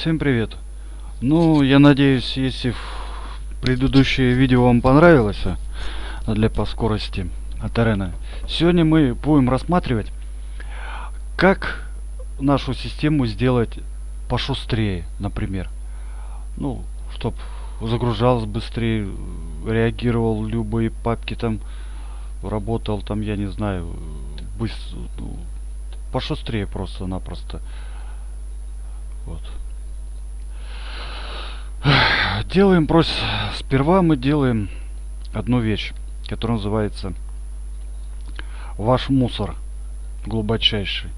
Всем привет! Ну, я надеюсь, если предыдущее видео вам понравилось а, для по скорости от арена, сегодня мы будем рассматривать, как нашу систему сделать пошустрее, например. Ну, чтобы загружалось быстрее, реагировал любые папки там, работал там, я не знаю, быстро, ну, пошустрее просто-напросто. Вот. Делаем просто... Сперва мы делаем одну вещь, которая называется ваш мусор глубочайший.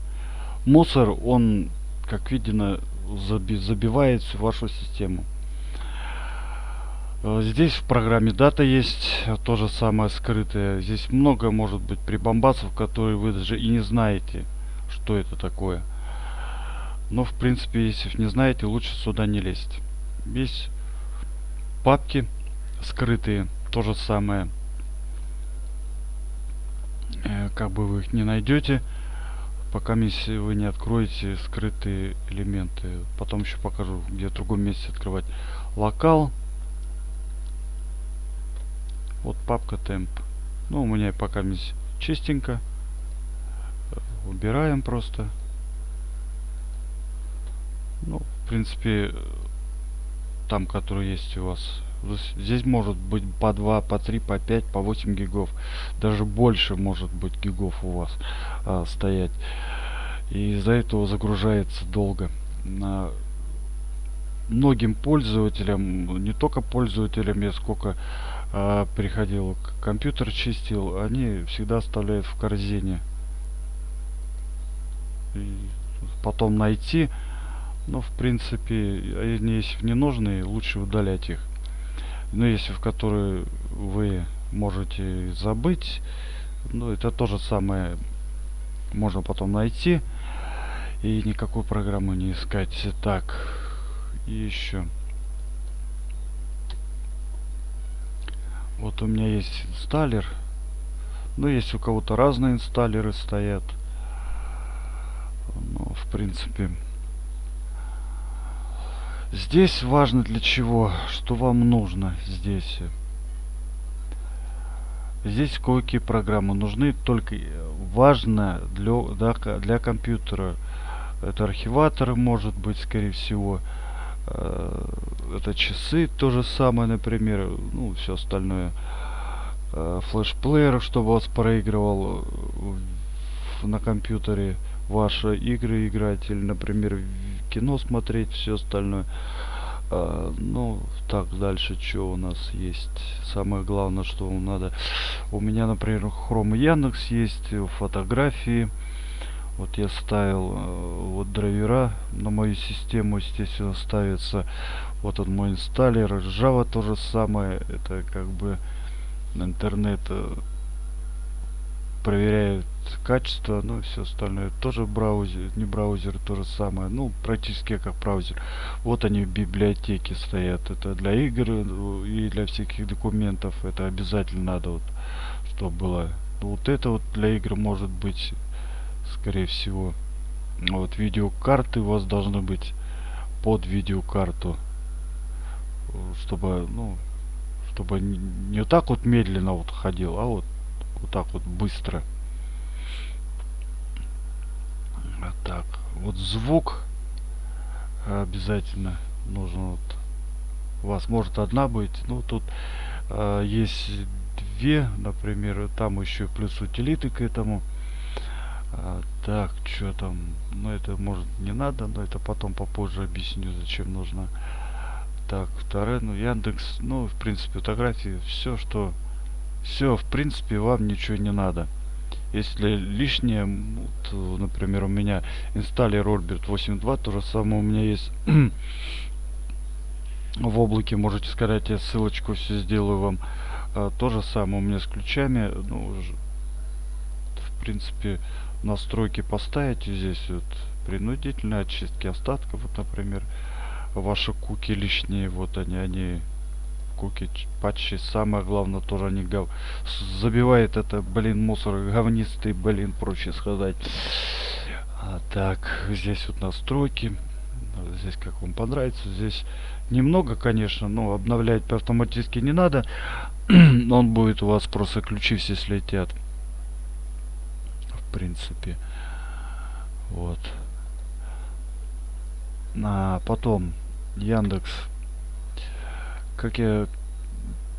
Мусор, он, как видно, заби забивает всю вашу систему. Э, здесь в программе дата есть то же самое скрытое. Здесь много может быть прибамбасов, которые вы даже и не знаете, что это такое. Но в принципе, если не знаете, лучше сюда не лезть. Есть папки скрытые, то же самое. Э, как бы вы их не найдете, пока если вы не откроете скрытые элементы. Потом еще покажу, где в другом месте открывать. Локал. Вот папка темп. Ну, у меня пока чистенько. Убираем просто. Ну, в принципе, там, который есть у вас. Здесь может быть по 2, по 3, по 5, по 8 гигов. Даже больше может быть гигов у вас а, стоять. И из-за этого загружается долго. На многим пользователям, не только пользователям, я сколько а, приходил, компьютер чистил, они всегда оставляют в корзине. И потом найти но в принципе, они если не нужны, лучше удалять их. Но если в которые вы можете забыть, ну это то же самое можно потом найти и никакой программы не искать. Так, и еще. Вот у меня есть инсталлер. Ну, есть у кого-то разные инсталлеры стоят. Ну, в принципе, Здесь важно для чего, что вам нужно здесь. Здесь кое-какие программы нужны, только важно для, для, для компьютера. Это архиваторы, может быть, скорее всего. Э, это часы, то же самое, например, ну, все остальное. Э, флешплеер, чтобы вас проигрывал на компьютере ваши игры играть или, например, кино смотреть, все остальное. А, ну, так, дальше что у нас есть? Самое главное, что вам надо. У меня, например, Chrome Яндекс есть, фотографии. Вот я ставил э, вот драйвера на мою систему, естественно, ставится. Вот он мой инсталлер. Java то же самое. Это как бы интернет э, проверяют качество, ну все остальное. Тоже браузер, не браузер, то же самое. Ну, практически как браузер. Вот они в библиотеке стоят. Это для игр э, и для всяких документов. Это обязательно надо, вот, чтобы было. Вот это вот для игр может быть, скорее всего. Вот видеокарты у вас должны быть под видеокарту. Чтобы, ну, чтобы не вот так вот медленно вот ходил, а вот вот так вот быстро. Вот так. Вот звук обязательно нужно вот. У вас может одна быть. Ну тут э, есть две например там еще плюс утилиты к этому. А, так что там? Ну это может не надо но это потом попозже объясню зачем нужно. Так второе ну яндекс ну в принципе фотографии все что все, в принципе, вам ничего не надо. Если лишнее, вот, например, у меня инсталлер Orbit 8.2, то же самое у меня есть в облаке, можете сказать, я ссылочку все сделаю вам. А, то же самое у меня с ключами, ну, в принципе, настройки поставите здесь вот принудительные очистки остатков, вот, например, ваши куки лишние, вот они, они куки патчи самое главное тоже не гав забивает это блин мусор говнистый блин проще сказать а, так здесь вот настройки здесь как вам понравится. Здесь немного, конечно, но обновлять автоматически не надо. Он будет у вас просто ключи все слетят. В принципе. Вот. А потом Яндекс. Как я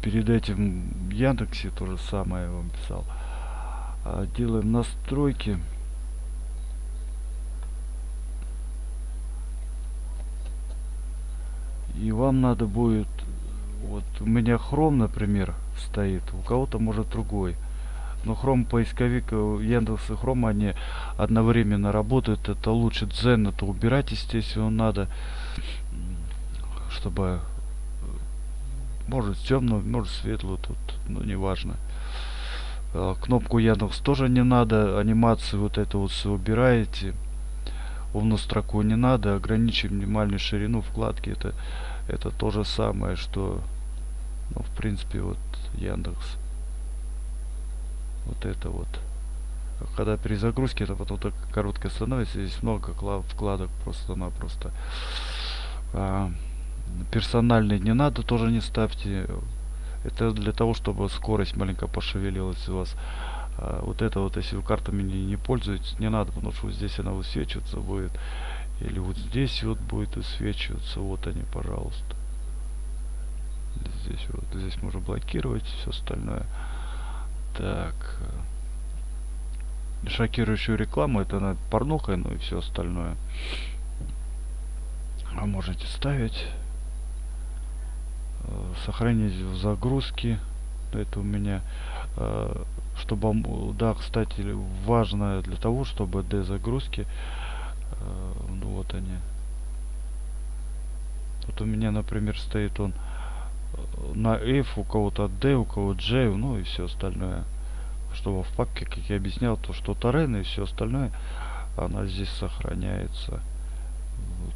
перед этим в Яндексе то же самое вам писал. А, делаем настройки. И вам надо будет, вот у меня Chrome, например, стоит, у кого-то может другой. Но Chrome поисковик, э, Яндекс и Chrome, они одновременно работают. Это лучше Zen, это убирать, естественно, надо, чтобы может темную, может светлую тут, ну неважно. Э, кнопку Яндекс тоже не надо, анимацию вот это вот все убираете умную строку не надо, ограничим минимальную ширину вкладки. Это, это то же самое, что, ну, в принципе, вот Яндекс. Вот это вот. Когда при загрузке это потом так коротко становится, здесь много вкладок просто-напросто. А, персональный не надо, тоже не ставьте. Это для того, чтобы скорость маленько пошевелилась у вас. А, вот это вот, если вы картами не, не пользуетесь, не надо, потому что вот здесь она высвечиваться будет. Или вот здесь вот будет высвечиваться. Вот они, пожалуйста. Здесь вот, здесь можно блокировать все остальное. Так. Шокирующую рекламу, это на порнухой, ну и все остальное. А можете ставить. Э, сохранить в загрузке. Это у меня э, чтобы да кстати важно для того чтобы d загрузки э, ну вот они. Вот у меня например стоит он на f у кого-то d у кого j ну и все остальное. Чтобы в папке как я объяснял то что торрен и все остальное она здесь сохраняется.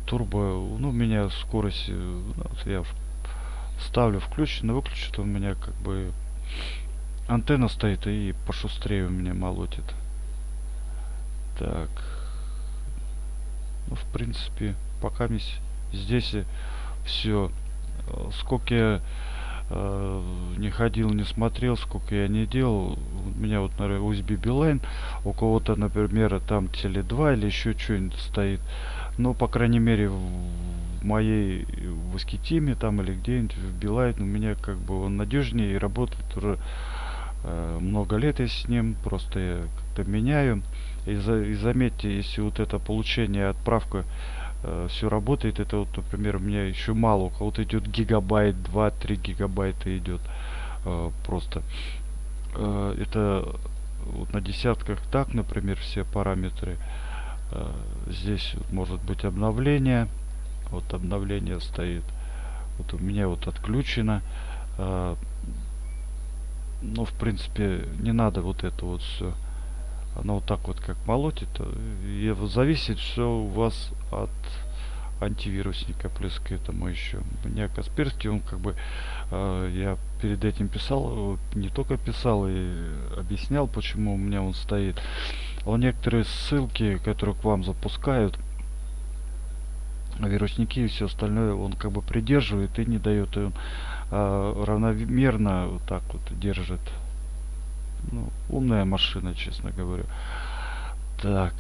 Турбо ну у меня скорость я ставлю включено выключено у меня как бы антенна стоит и пошустрее у меня молотит. Так. Ну, в принципе, пока здесь все. Сколько я э, не ходил, не смотрел, сколько я не делал. У меня вот, наверное, USB Beeline. У кого-то, например, там теле 2 или еще что-нибудь стоит. Но, по крайней мере, моей в Аскетиме там или где-нибудь в Beeline у меня как бы он надежнее и работает уже Э, много лет я с ним, просто я как-то меняю. И, за, и заметьте, если вот это получение, отправка э, все работает, это вот, например, у меня еще мало, у кого-то идет гигабайт, 2-3 гигабайта идет э, просто. Э, это вот на десятках так, например, все параметры. Э, здесь может быть обновление. Вот обновление стоит. Вот у меня вот отключено. Э, ну, в принципе, не надо вот это вот все. Оно вот так вот как молотит. И зависит все у вас от антивирусника. Плюс к этому еще. У меня Касперский, он как бы, э, я перед этим писал, не только писал и объяснял, почему у меня он стоит. Он некоторые ссылки, которые к вам запускают, вирусники и все остальное, он как бы придерживает и не дает. И он а, равномерно вот так вот держит. Ну, умная машина, честно говоря. Так,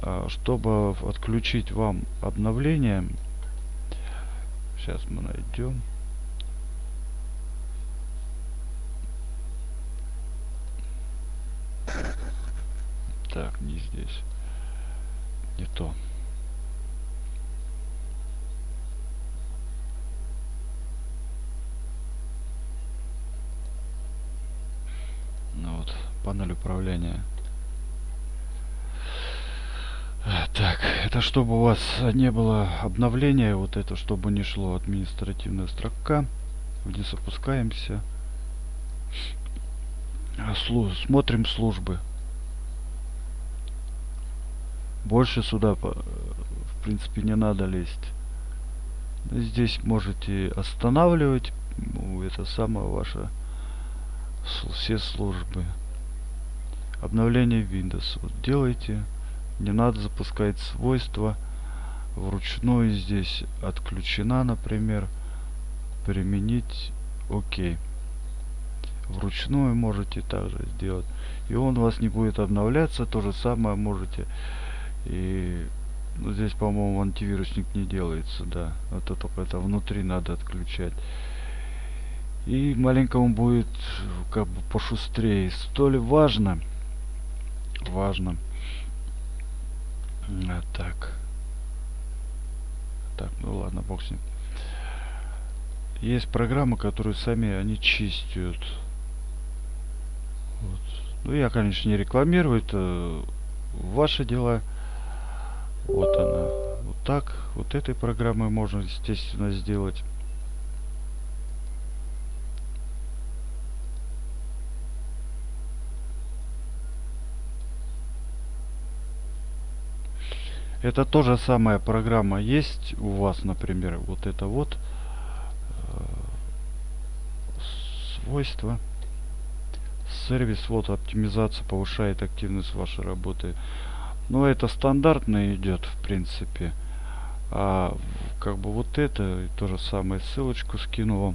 а, чтобы отключить вам обновление, сейчас мы найдем. Так, не здесь. Не то. Панель управления. Так, это чтобы у вас не было обновления, вот это чтобы не шло административная строка. Вниз опускаемся. Слу смотрим службы. Больше сюда, в принципе, не надо лезть. Здесь можете останавливать. Ну, это самое ваше все службы обновление Windows вот делайте не надо запускать свойства вручную здесь отключена, например. Применить окей. Вручную можете также сделать. И он у вас не будет обновляться. То же самое можете. И ну, здесь, по-моему, антивирусник не делается, да. Это только это внутри надо отключать. И маленько он будет как бы пошустрее. Столь важно. Важно. А, так. Так, ну ладно, бог с ним. Есть программы, которые сами они чистят. Вот. Ну, я, конечно, не рекламирую, это ваши дела. Вот она. Вот так. Вот этой программой можно, естественно, сделать. Это тоже самая программа есть у вас, например, вот это вот э, свойства. Сервис, вот оптимизация повышает активность вашей работы. Но это стандартно идет, в принципе. А как бы вот это, то же самое, ссылочку скину вам.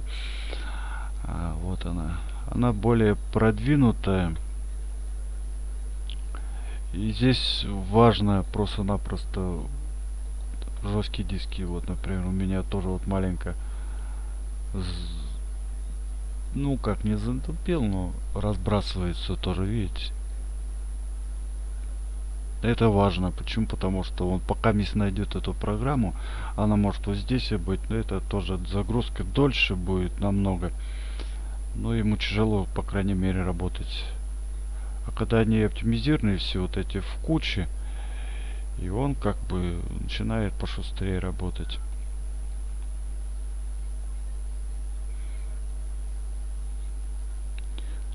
А, вот она. Она более продвинутая. И здесь важно просто-напросто жесткие диски. Вот, например, у меня тоже вот маленько ну как не затупил, но разбрасывается тоже, видите. Это важно. Почему? Потому что он пока мисс найдет эту программу, она может вот здесь и быть, но это тоже загрузка дольше будет намного. Но ему тяжело, по крайней мере, работать а когда они оптимизированы все вот эти в куче, и он как бы начинает пошустрее работать.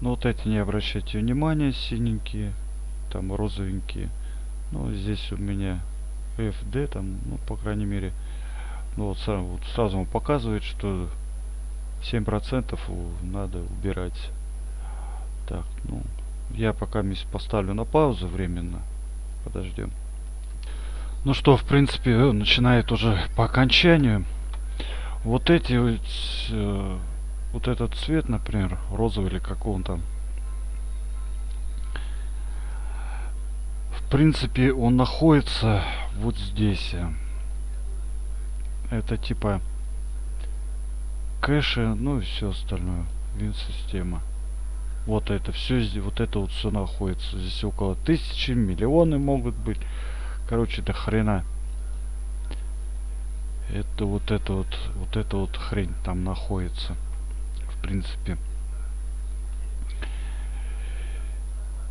Но вот эти не обращайте внимания, синенькие, там розовенькие. Ну, здесь у меня FD, там, ну, по крайней мере, ну, вот, сразу, вот сразу он показывает, что 7% надо убирать. Так, ну, я пока поставлю на паузу временно. Подождем. Ну что, в принципе, э, начинает уже по окончанию. Вот эти вот, э, вот этот цвет, например, розовый или какой он там. В принципе, он находится вот здесь. Это типа кэши, ну и все остальное. Вин-система. Вот это все вот это вот все находится. Здесь около тысячи, миллионы могут быть. Короче, до хрена. Это вот это вот, вот это вот хрень там находится. В принципе.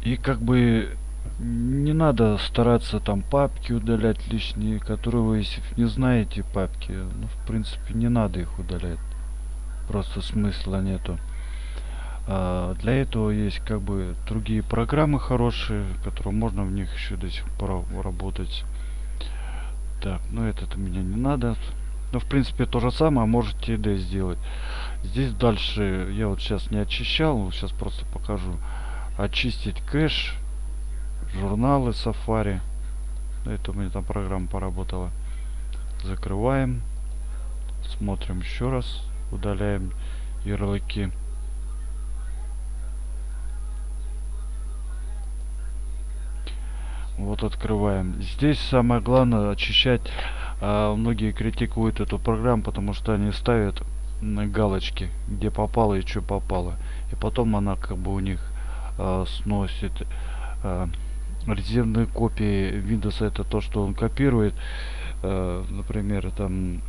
И как бы не надо стараться там папки удалять лишние, которые вы, если не знаете папки, ну, в принципе, не надо их удалять. Просто смысла нету. А, для этого есть как бы другие программы хорошие, которые можно в них еще до сих пор работать. Так, ну этот меня не надо. Но в принципе то же самое можете и сделать. Здесь дальше я вот сейчас не очищал, сейчас просто покажу. Очистить кэш, журналы Safari. Это у меня там программа поработала. Закрываем. Смотрим еще раз. Удаляем ярлыки. Вот открываем. Здесь самое главное очищать. А, многие критикуют эту программу, потому что они ставят галочки, где попало и что попало. И потом она как бы у них а, сносит а, резервные копии Windows. Это то, что он копирует. А, например, там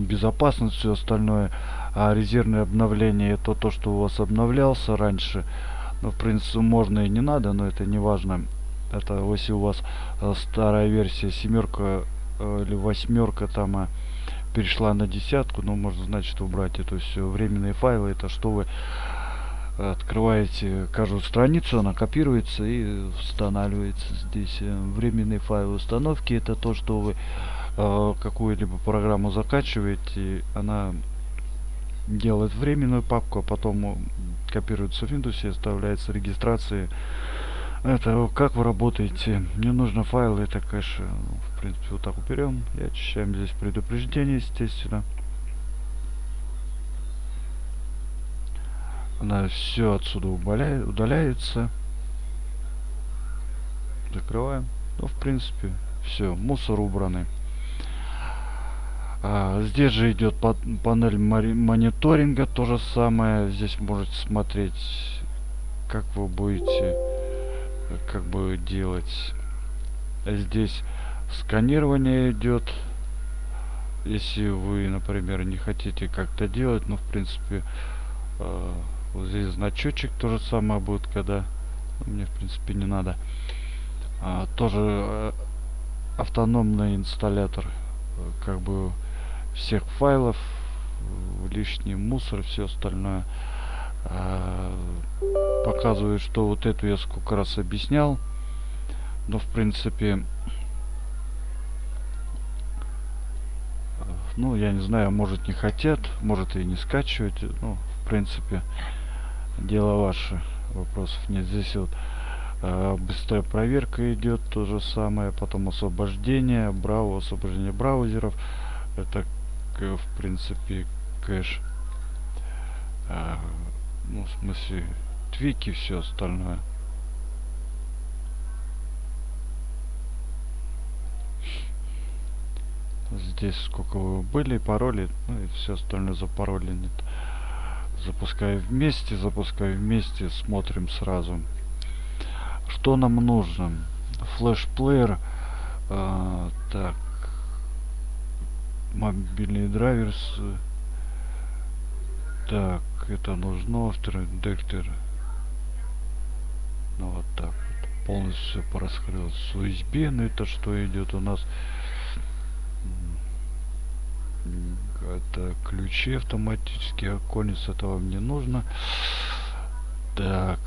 безопасность, все остальное. А резервное обновление это то, что у вас обновлялся раньше. Ну, в принципе, можно и не надо, но это не важно. Это если у вас э, старая версия семерка э, или восьмерка там э, перешла на десятку, ну, можно, значит, убрать это все. Временные файлы, это что вы открываете каждую страницу, она копируется и устанавливается здесь. Временные файлы установки, это то, что вы э, какую-либо программу закачиваете, она делает временную папку, а потом копируется в Windows и оставляется регистрации. Это как вы работаете? Мне нужно файлы это кэш ну, в принципе вот так уберем и очищаем здесь предупреждение естественно. Она все отсюда удаляет, удаляется. Закрываем. Ну в принципе все мусор убранный а, здесь же идет панель мониторинга то же самое. Здесь можете смотреть как вы будете как бы делать. Здесь сканирование идет если вы например не хотите как-то делать но в принципе э, вот здесь значочек то же самое будет когда мне в принципе не надо. А, тоже э, автономный инсталлятор э, как бы всех файлов лишний мусор все остальное а, показывает, что вот эту я сколько раз объяснял. Но в принципе, ну я не знаю, может не хотят, может и не скачивать. Ну, в принципе, дело ваше. Вопросов нет. Здесь вот э, быстрая проверка идет, то же самое. Потом освобождение, браво, освобождение браузеров. Это, в принципе, кэш. Э, ну, в смысле, твики, все остальное. Здесь сколько вы были, пароли, ну и все остальное за пароли нет. Запускаю вместе, запускаю вместе, смотрим сразу. Что нам нужно? Флеш-плеер. А, так. Мобильный драйвер. Так это нужно дектор ну вот так вот. Полностью пораскрылось с USB но это что идет у нас? Это ключи автоматически оконец это вам не нужно. Так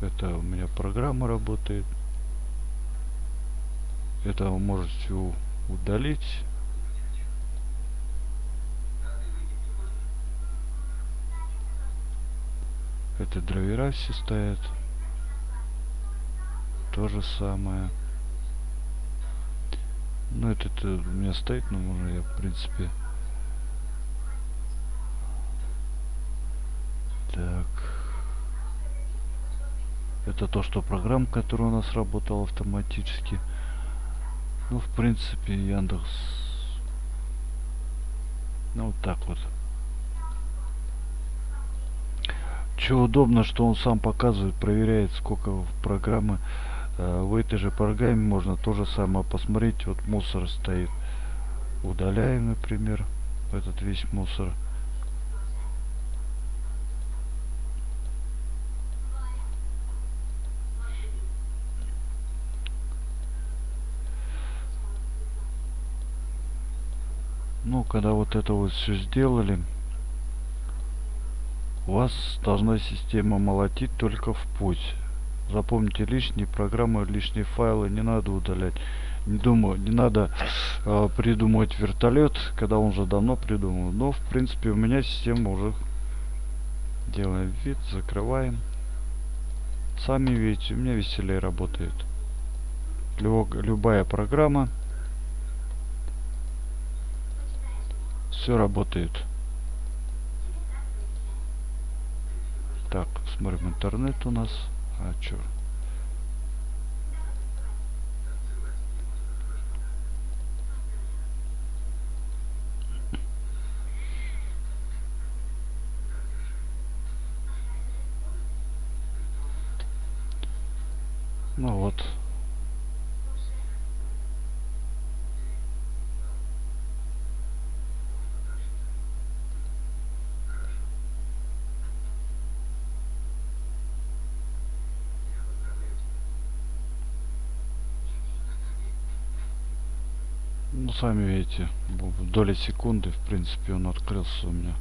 это у меня программа работает. Это вы можете удалить Это драйвера все стоят. То же самое. Ну, это, это у меня стоит, но можно я, в принципе... Так. Это то, что программа, которая у нас работала автоматически. Ну, в принципе, Яндекс... Ну, вот так вот. Что удобно, что он сам показывает, проверяет, сколько в программы. Э, в этой же программе можно то же самое посмотреть. Вот мусор стоит. Удаляем, например, этот весь мусор. Ну, когда вот это вот все сделали, вас должна система молотить только в путь. Запомните, лишние программы, лишние файлы не надо удалять. Не думаю, не надо э, придумывать вертолет, когда он уже давно придумал. Но, в принципе, у меня система уже делаем вид, закрываем. Сами видите, у меня веселее работает. Любо, любая программа. Все работает. Так, смотрим интернет у нас. А чё? Ну вот. ну сами видите доли секунды в принципе он открылся у меня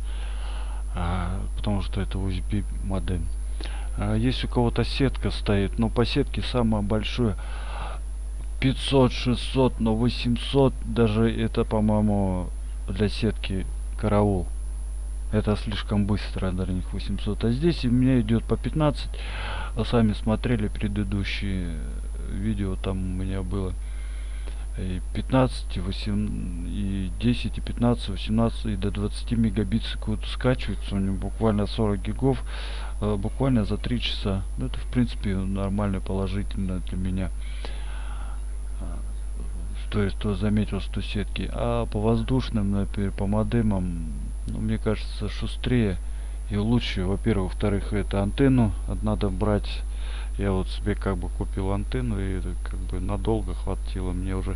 а, потому что это USB модем а, есть у кого-то сетка стоит но по сетке самое большое 500 600 но 800 даже это по-моему для сетки караул Это слишком быстро для них 800. А здесь у меня идет по 15. А сами смотрели предыдущие видео, там у меня было и 15, и 8, и 10, и 15, 18, и до 20 мегабит в секунду скачивается. У него буквально 40 гигов, э, буквально за 3 часа. Ну, это, в принципе, нормально, положительно для меня. То есть, кто заметил, что сетки. А по воздушным, например, по модемам, ну, мне кажется, шустрее и лучше. Во-первых, во-вторых, это антенну надо брать я вот себе как бы купил антенну и как бы надолго хватило. Мне уже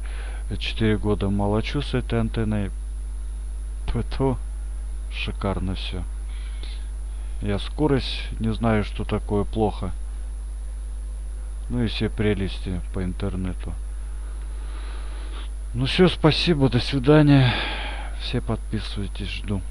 4 года молочу с этой антенной. То шикарно все я скорость не знаю что такое плохо. Ну и все прелести по интернету. Ну все спасибо до свидания. Все подписывайтесь жду